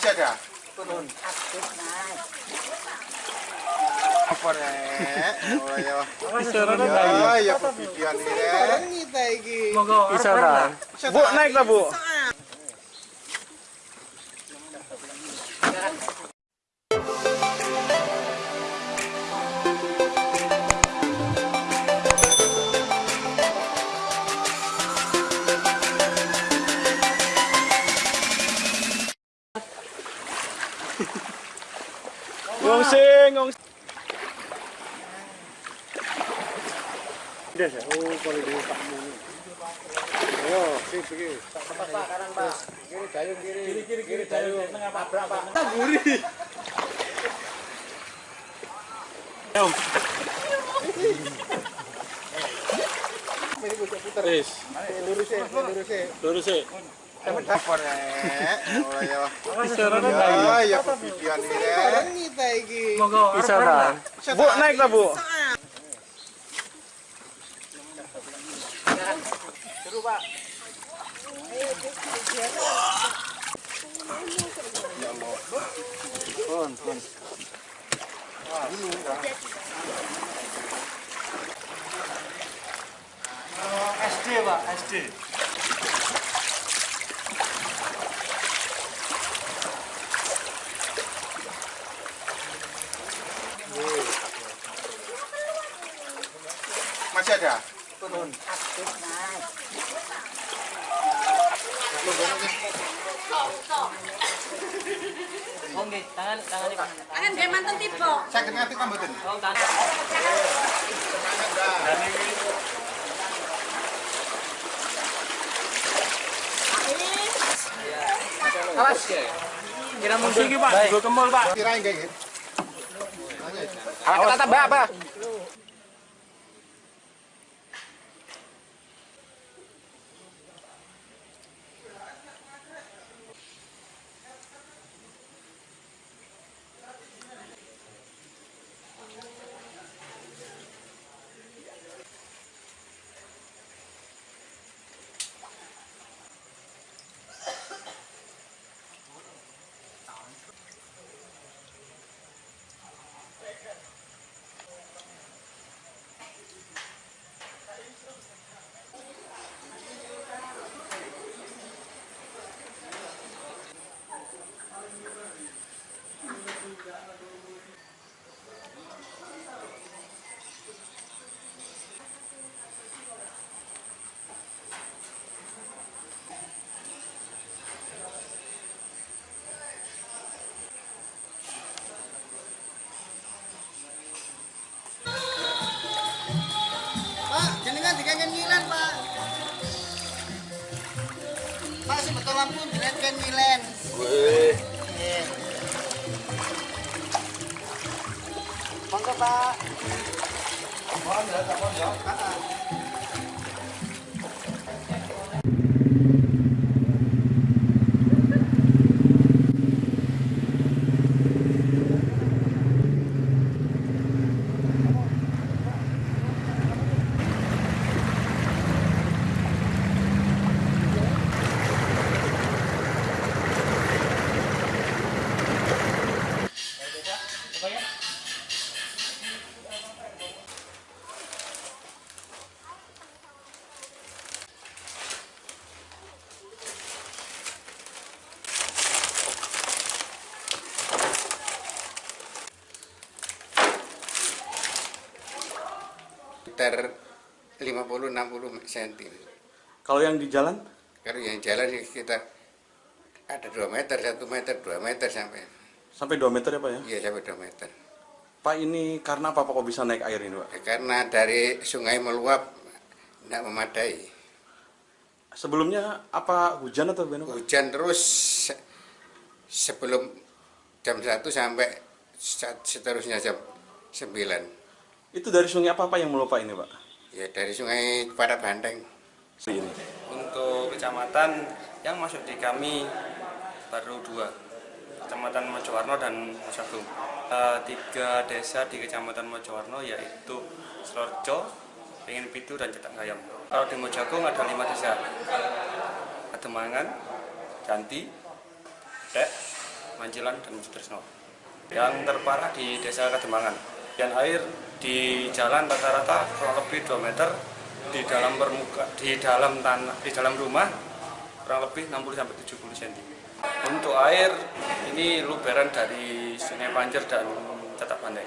Turun. Apa rek? Oh ya. Isara Ya, ta ya pervideoan iki rek. Kita iki. Isara. Bu naik lah bu. Ngong sing, ngong Des, oh kalau di Pak Muni. Ayo, sip iki. Pak, kanan Pak. Kiri dayung kiri. Kiri kiri kiri dayung. Tengah tabrak Pak. Ini puter. Wis, Lurus ya, lurus ya. Oh ya. Ya, ya. Isara. Bu naik lah bu. SD pak, SD. Turun. Aktif naik. Oh nggih, tangan tangan Pak. Akan dia mantan tiba. Sakit ngerti kan mboten? Oh tangan. Awas. Kira mundur iki pak, gue kemul pak. Kayak gitu. Awas tata mbak apa? Pak, sebetulnya lampu dikangen ngilen. Wih. Monggo, Pak. Mohon ya, mohon ya. Sekitar 50-60 cm. Kalau yang di jalan? Kalau yang jalan sekitar ada 2 meter, 1 meter, 2 meter sampai. Sampai 2 meter ya pak ya? Iya, sampai 2 meter. Pak ini karena apa pak kok bisa naik air ini pak? Ya, karena dari sungai meluap tidak memadai. Sebelumnya apa hujan atau pak? Hujan terus se- sebelum jam 1 sampai seterusnya jam 9. Itu dari sungai apa pak yang melupa ini pak? Ya dari sungai pada Banteng. Ini. Untuk kecamatan yang masuk di kami baru dua, Kecamatan Mojowarno dan Mosagung. Eh, tiga desa di Kecamatan Mojowarno yaitu Selorjo, Pingin Pitu, dan Cetak Gayam. Kalau di Mojagung ada lima desa, Ademangan, Janti, Dek, Mancilan dan Sutrisno. Yang terparah di Desa Kademangan. Dan air di jalan rata-rata kurang lebih 2 meter di dalam permuka di dalam tanah di dalam rumah kurang lebih 60 sampai 70 cm. Untuk air ini luberan dari Sungai Panjer dan Catak Pandai.